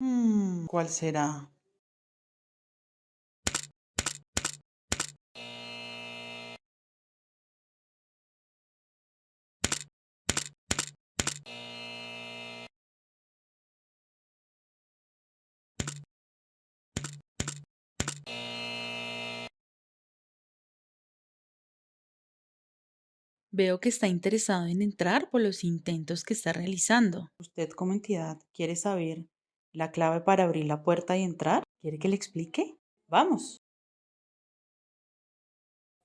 Hmm, ¿cuál será? Veo que está interesado en entrar por los intentos que está realizando. ¿Usted como entidad quiere saber la clave para abrir la puerta y entrar? ¿Quiere que le explique? Vamos.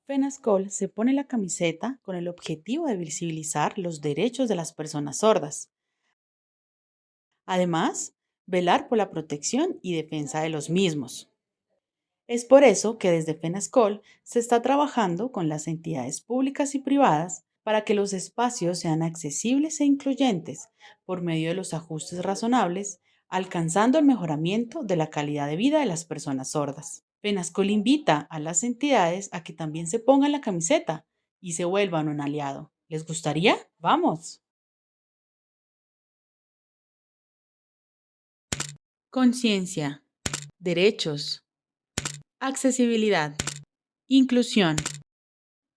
Fenascol se pone la camiseta con el objetivo de visibilizar los derechos de las personas sordas. Además, velar por la protección y defensa de los mismos. Es por eso que desde FENASCOL se está trabajando con las entidades públicas y privadas para que los espacios sean accesibles e incluyentes por medio de los ajustes razonables, alcanzando el mejoramiento de la calidad de vida de las personas sordas. FENASCOL invita a las entidades a que también se pongan la camiseta y se vuelvan un aliado. ¿Les gustaría? ¡Vamos! Conciencia. Derechos. Accesibilidad. Inclusión.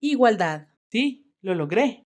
Igualdad. Sí, lo logré.